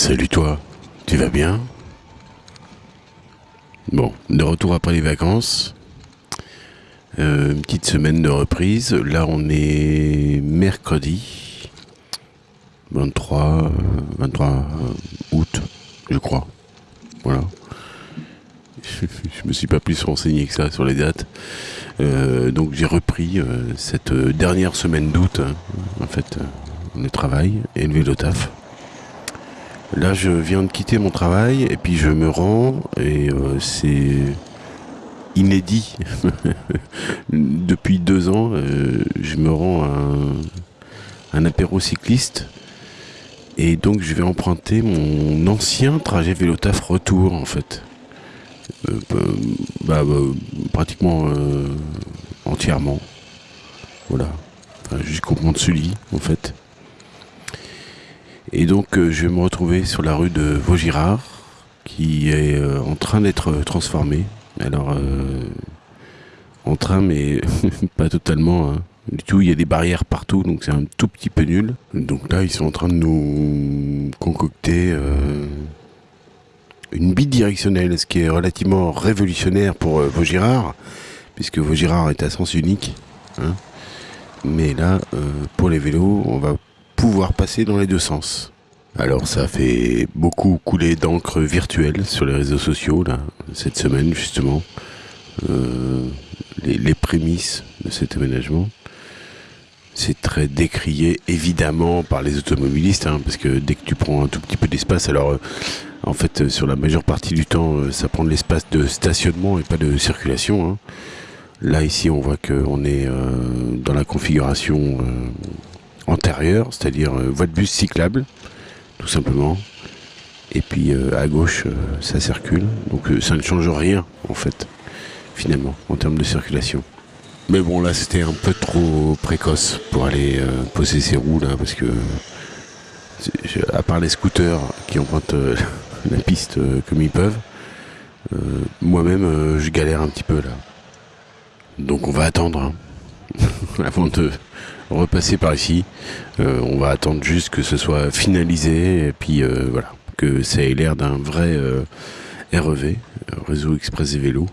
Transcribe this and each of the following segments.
Salut toi, tu vas bien? Bon, de retour après les vacances. Euh, une petite semaine de reprise. Là, on est mercredi 23, 23 euh, août, je crois. Voilà. je me suis pas plus renseigné que ça sur les dates. Euh, donc j'ai repris cette dernière semaine d'août, hein, en fait, le travail et le taf. Là, je viens de quitter mon travail et puis je me rends et euh, c'est inédit. Depuis deux ans, euh, je me rends à un, apéro cycliste et donc je vais emprunter mon ancien trajet vélo taf retour en fait. Euh, bah, bah, pratiquement entièrement. Voilà. jusqu'au Mont de Sully en fait. Et donc euh, je vais me retrouver sur la rue de Vaugirard qui est euh, en train d'être transformée. Alors euh, en train mais pas totalement hein. du tout, il y a des barrières partout donc c'est un tout petit peu nul. Donc là ils sont en train de nous concocter une bidirectionnelle, ce qui est relativement révolutionnaire pour Vaugirard, puisque Vaugirard est à sens unique. Hein. Mais là, pour les vélos, on va pouvoir passer dans les deux sens. Alors ça fait beaucoup couler d'encre virtuelle sur les réseaux sociaux là, cette semaine justement. Euh, les, prémices de cet aménagement. C'est très décrié évidemment par les automobilistes, hein, parce que dès que tu prends un tout petit peu d'espace, alors euh, en fait sur la majeure partie du temps euh, ça prend de l'espace de stationnement et pas de circulation. Hein. Là ici on voit qu'on est dans la configuration c'est-à-dire euh, voie de bus cyclable, tout simplement. Et puis euh, à gauche, euh, ça circule. Donc ça ne change rien, en fait, finalement, en termes de circulation. Mais bon, là, c'était un peu trop précoce pour aller poser ses roues, là, parce que, à part les scooters qui empruntent la piste comme ils peuvent, moi-même, je galère un petit peu, là. Donc on va attendre, hein, avant de repasser par ici. Euh, on va attendre juste que ce soit finalisé et puis euh, voilà, que ça ait l'air d'un vrai euh, REV, réseau express et vélo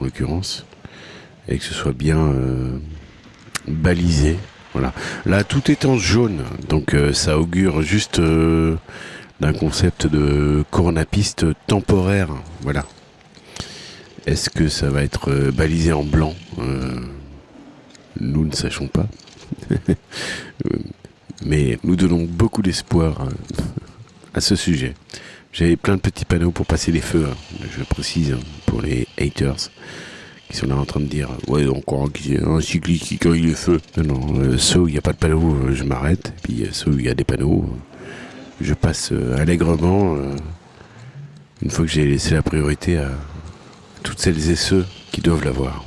en l'occurrence, et que ce soit bien balisé. Voilà. Là, tout est en jaune, donc ça augure juste d'un concept de coronapiste temporaire. Voilà. Est-ce que ça va être balisé en blanc? Nous ne sachons pas. Mais nous donnons beaucoup d'espoir euh, à ce sujet. J'avais plein de petits panneaux pour passer les feux, hein. je précise, hein, pour les haters qui sont là en train de dire Ouais, encore un cycliste qui cueille les feux. Non, non, euh, ceux où il n'y a pas de panneaux, euh, je m'arrête. Puis ceux où il y a des panneaux, je passe allègrement une fois que j'ai laissé la priorité à toutes celles et ceux qui doivent l'avoir.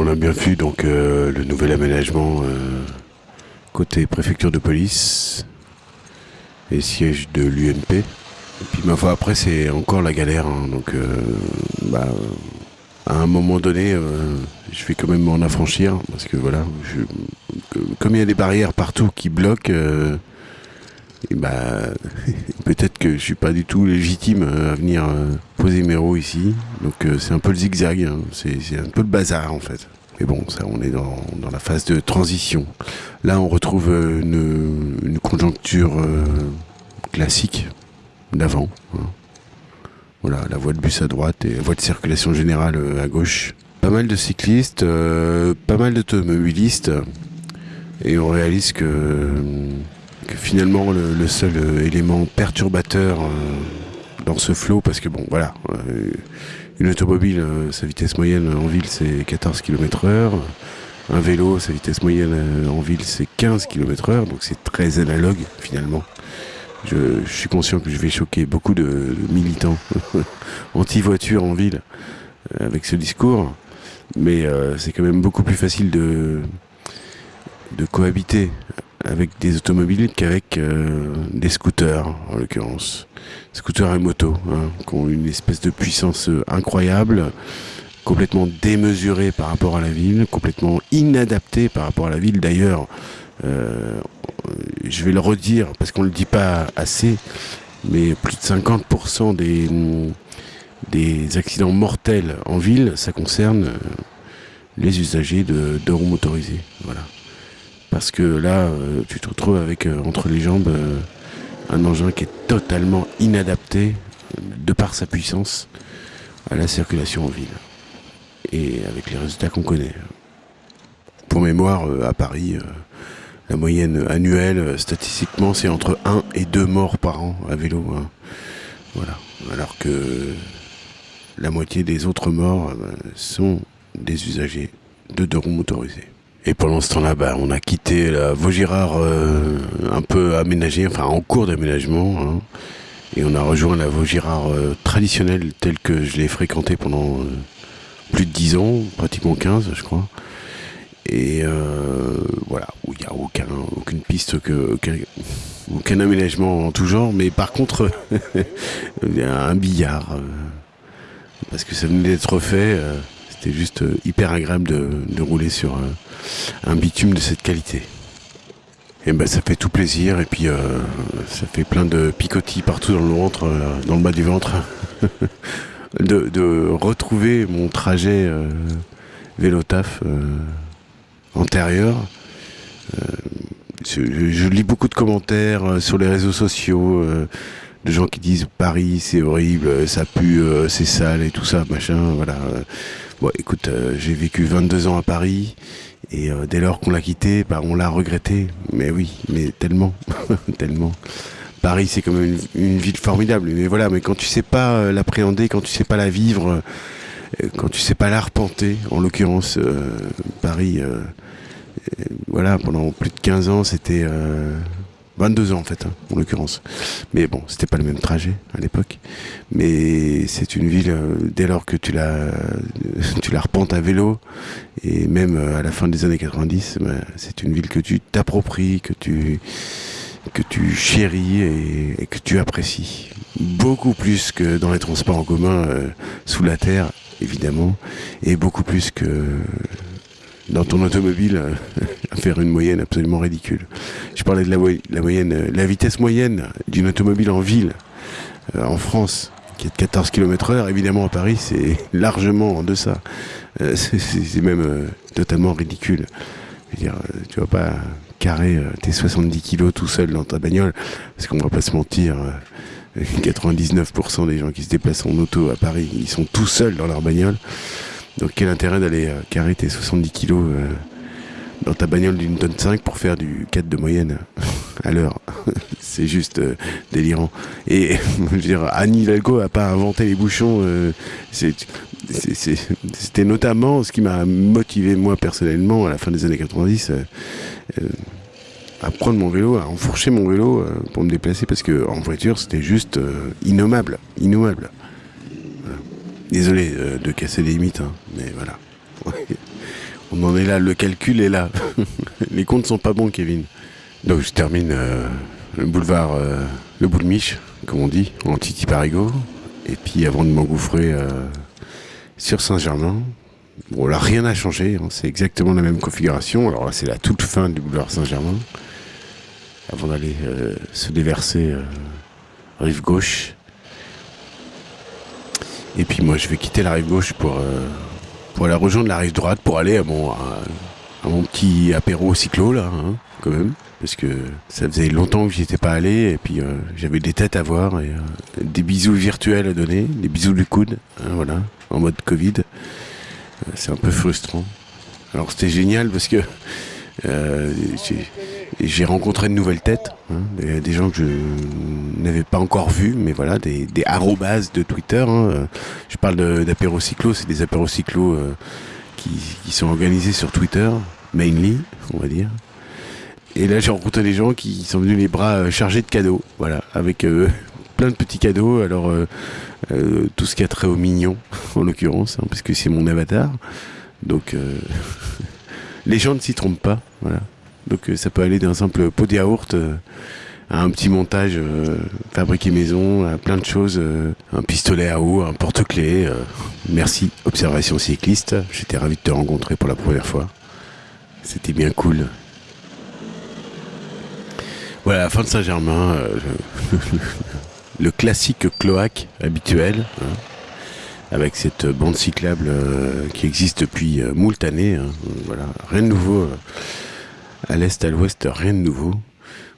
On a bien vu donc euh, le nouvel aménagement euh, côté préfecture de police et siège de l'UNP. Et puis ma foi après c'est encore la galère hein. donc euh, bah, à un moment donné je vais quand même m'en affranchir parce que voilà comme il y a des barrières partout qui bloquent et bah, peut-être que je suis pas du tout légitime à venir euh, poser mes roues ici. Donc euh, c'est un peu le zigzag, hein. c'est un peu le bazar en fait. Mais bon, ça, on est dans, la phase de transition. Là, on retrouve euh, une, conjoncture classique d'avant. Hein. Voilà, la voie de bus à droite et la voie de circulation générale à gauche. Pas mal de cyclistes, pas mal d'automobilistes. Et on réalise que finalement le, seul euh, élément perturbateur euh, dans ce flot, parce que bon voilà, euh, une automobile, sa vitesse moyenne en ville c'est 14 km heure, un vélo, sa vitesse moyenne en ville c'est 15 km heure, donc c'est très analogue finalement. Je, suis conscient que je vais choquer beaucoup de, militants anti-voiture en ville avec ce discours, mais c'est quand même beaucoup plus facile de, de cohabiter avec des automobiles qu'avec euh, des scooters, en l'occurrence. Scooters et motos, hein, qui ont une espèce de puissance euh, incroyable, complètement démesurée par rapport à la ville, complètement inadaptée par rapport à la ville. D'ailleurs, euh, je vais le redire parce qu'on ne le dit pas assez, mais plus de 50% des, accidents mortels en ville, ça concerne les usagers de, de roues motorisées. Voilà. Parce que là, euh, tu te retrouves avec euh, entre les jambes un engin qui est totalement inadapté, de par sa puissance, à la circulation en ville. Et avec les résultats qu'on connaît. Pour mémoire, à Paris, la moyenne annuelle, statistiquement, c'est entre 1 et 2 morts par an à vélo. Hein. Voilà. Alors que la moitié des autres morts euh, sont des usagers de deux roues motorisées. Et pendant ce temps-là, bah, on a quitté la Vaugirard euh, un peu aménagée, enfin en cours d'aménagement, hein, et on a rejoint la Vaugirard euh, traditionnelle telle que je l'ai fréquentée pendant plus de 10 ans, pratiquement 15 je crois. Et voilà, où il n'y a aucun, aucune piste, aucun, aménagement en tout genre, mais par contre, il y a un billard parce que ça venait d'être refait. Euh, c'était juste euh, hyper agréable de, rouler sur un, bitume de cette qualité. Et ben ça fait tout plaisir et puis euh, ça fait plein de picotis partout dans le ventre, dans le bas du ventre, de, retrouver mon trajet vélo taf antérieur. Je, je, lis beaucoup de commentaires sur les réseaux sociaux de gens qui disent Paris c'est horrible, ça pue, euh, c'est sale et tout ça, machin, voilà. Bon, écoute, euh, j'ai vécu 22 ans à Paris et euh, dès lors qu'on l'a quitté, bah, on l'a regretté. Mais oui, mais tellement, tellement. Paris, c'est quand même une, ville formidable. Mais voilà, mais quand tu sais pas l'appréhender, quand tu sais pas la vivre, quand tu sais pas l'arpenter, en l'occurrence, Paris, voilà, pendant plus de 15 ans, c'était 22 ans en fait, hein, en l'occurrence. Mais bon, c'était pas le même trajet à l'époque. Mais c'est une ville, euh, dès lors que tu la, tu la repentes à vélo, et même euh, à la fin des années 90, bah, c'est une ville que tu t'appropries, que tu, que tu chéris et, que tu apprécies. Beaucoup plus que dans les transports en commun euh, sous la terre, évidemment, et beaucoup plus que dans ton automobile euh, à faire une moyenne absolument ridicule. Je parlais de la, moyenne, euh, la vitesse moyenne d'une automobile en ville, euh, en France, qui est de 14 km heure. Évidemment, à Paris, c'est largement en deçà. c'est même totalement ridicule. Je veux dire, tu vas pas carrer tes 70 kg tout seul dans ta bagnole, parce qu'on va pas se mentir. 99% des gens qui se déplacent en auto à Paris, ils sont tout seuls dans leur bagnole. Donc quel intérêt d'aller euh, carrer tes 70 kilos euh, dans ta bagnole d'une tonne 5 pour faire du 4 de moyenne à l'heure? c'est juste euh, délirant. Et je veux dire, a pas inventé les bouchons. C'était notamment ce qui m'a motivé moi personnellement à la fin des années 90 à prendre mon vélo, à enfourcher mon vélo pour me déplacer parce que en voiture c'était juste innommable, innommable. Désolé euh, de casser les limites, hein, mais voilà. On en est là, le calcul est là. les comptes sont pas bons, Kevin. Donc je termine euh, le boulevard, euh, le bout de miche, comme on dit, en Titi Parigo. Et puis avant de m'engouffrer sur Saint-Germain, bon là rien n'a changé, hein, c'est exactement la même configuration. Alors là c'est la toute fin du boulevard Saint-Germain. Avant d'aller se déverser rive gauche et puis moi, je vais quitter la rive gauche pour, euh, pour aller rejoindre la rive droite, pour aller à mon, à, mon petit apéro cyclo, là, hein, quand même. Parce que ça faisait longtemps que j'y étais pas allé, et puis euh, j'avais des têtes à voir, et euh, des bisous virtuels à donner, des bisous du coude, hein, voilà, en mode Covid. C'est un peu frustrant. Alors c'était génial parce que rencontré de nouvelles têtes, hein, des, gens que je n'avais pas encore vus, mais voilà, des, des arrobas de Twitter. Hein. Je parle d'apérocyclo, c'est des apérocyclos euh, qui, qui, sont organisés sur Twitter, mainly, on va dire. Et là, j'ai rencontré des gens qui sont venus les bras euh, chargés de cadeaux, voilà, avec euh, plein de petits cadeaux. Alors, tout ce qui a trait au mignon, en l'occurrence, hein, parce que c'est mon avatar. Donc, les gens ne s'y trompent pas, voilà. Donc euh, ça peut aller d'un simple pot de yaourt euh, à un petit montage euh, fabriqué maison, à plein de choses, un pistolet à eau, un porte-clés. merci Observation Cycliste, j'étais ravi de te rencontrer pour la première fois. C'était bien cool. Voilà, fin de Saint-Germain, le classique cloaque habituel, hein, avec cette bande cyclable euh, qui existe depuis euh, moult années. hein. voilà, rien de nouveau. À l'est, à l'ouest, rien de nouveau.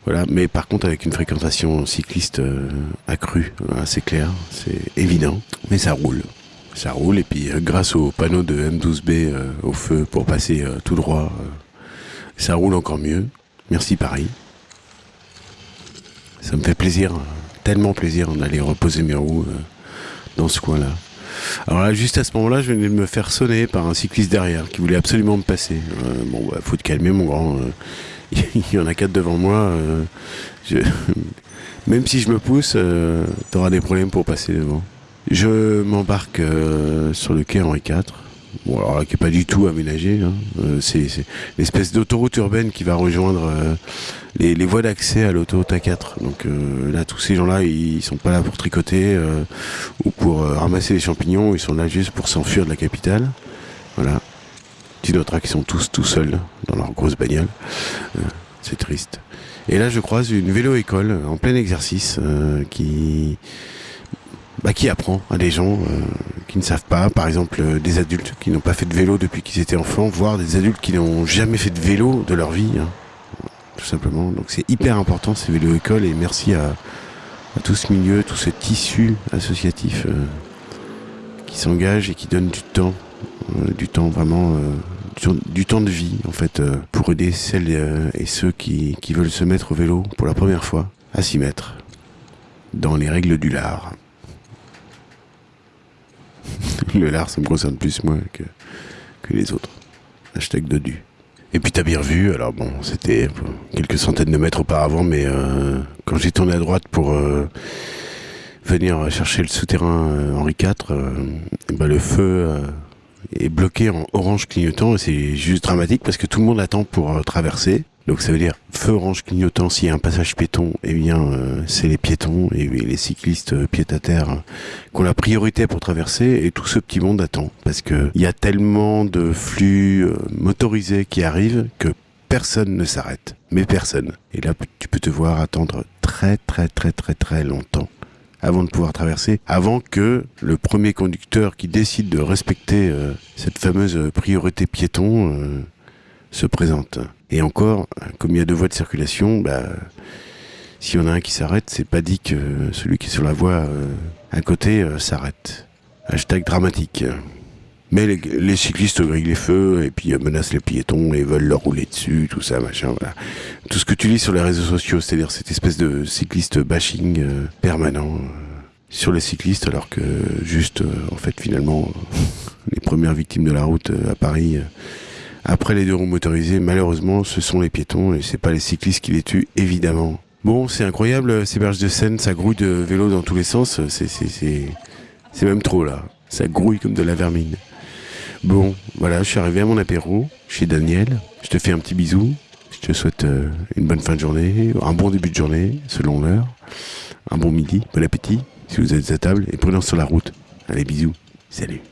Voilà, mais par contre avec une fréquentation cycliste euh, accrue, voilà, c'est clair, c'est évident, mais ça roule. Ça roule et puis euh, grâce au panneau de M12B euh, au feu pour passer tout droit, ça roule encore mieux. Merci Paris. Ça me fait plaisir, tellement plaisir d'aller reposer mes roues dans ce coin-là. Alors là, juste à ce moment-là, je venais de me faire sonner par un cycliste derrière qui voulait absolument me passer. Euh, bon, bah, faut te calmer, mon grand. euh, Il y en a quatre devant moi. euh, Même si je me pousse, t'auras des problèmes pour passer devant. Je m'embarque sur le quai Henri IV. Qui n'est pas du tout aménagé. hein. Euh, c'est l'espèce d'autoroute urbaine qui va rejoindre euh, les, voies d'accès à l'autoroute A4. Donc euh, là, tous ces gens-là, ils sont pas là pour tricoter ou pour ramasser les champignons. Ils sont là juste pour s'enfuir de la capitale. Voilà. Tu noteras qu'ils sont tous tout seuls dans leur grosse bagnole. C'est triste. Et là, je croise une vélo-école en plein exercice qui, bah, qui apprend à des gens qui ne savent pas, par exemple euh, des adultes qui n'ont pas fait de vélo depuis qu'ils étaient enfants, voire des adultes qui n'ont jamais fait de vélo de leur vie, hein, tout simplement. Donc c'est hyper important ces vélo-écoles et merci à, tout ce milieu, tout ce tissu associatif euh, qui s'engage et qui donne du temps, euh, du temps vraiment, du, temps- de vie en fait, pour aider celles et ceux qui, qui veulent se mettre au vélo pour la première fois à s'y mettre dans les règles du lard. Le lard, ça me concerne plus moi que, les autres. Hashtag Dodu. Et puis t'as bien vu, alors bon, c'était quelques centaines de mètres auparavant, mais euh, quand j'ai tourné à droite pour euh, venir chercher le souterrain euh, Henri IV, ben, le feu est bloqué en orange clignotant et c'est juste dramatique parce que tout le monde attend pour traverser. Donc ça veut dire feu orange clignotant s'il y a un passage piéton, eh bien euh, c'est les piétons et les cyclistes euh, à terre euh, qui ont la priorité pour traverser et tout ce petit monde attend parce que il y a tellement de flux euh, motorisés qui arrivent que personne ne s'arrête, mais personne. Et là tu peux te voir attendre très très très très très longtemps avant de pouvoir traverser, avant que le premier conducteur qui décide de respecter cette fameuse priorité piéton se présente. Et encore, comme il y a deux voies de circulation, bah, en a un qui s'arrête, c'est pas dit que celui qui est sur la voie euh, à côté euh, s'arrête. Hashtag dramatique. Mais les, cyclistes grillent les feux et puis euh, menacent les piétons et veulent leur rouler dessus, tout ça, machin, voilà. Tout ce que tu lis sur les réseaux sociaux, c'est-à-dire cette espèce de cycliste bashing permanent sur les cyclistes, alors que juste, en fait, finalement, les premières victimes de la route à Paris, après les deux roues motorisées, malheureusement, ce sont les piétons et c'est pas les cyclistes qui les tuent, évidemment. Bon, c'est incroyable, euh, ces berges de Seine, ça grouille de vélos dans tous les sens, c'est, c'est, même trop là. Ça grouille comme de la vermine. Bon, voilà, je suis arrivé à mon apéro chez Daniel. Je te fais un petit bisou. Je te souhaite euh, une bonne fin de journée, un bon début de journée, selon l'heure. Un bon midi, bon appétit, si vous êtes à table, et prudence sur la route. Allez, bisous. Salut.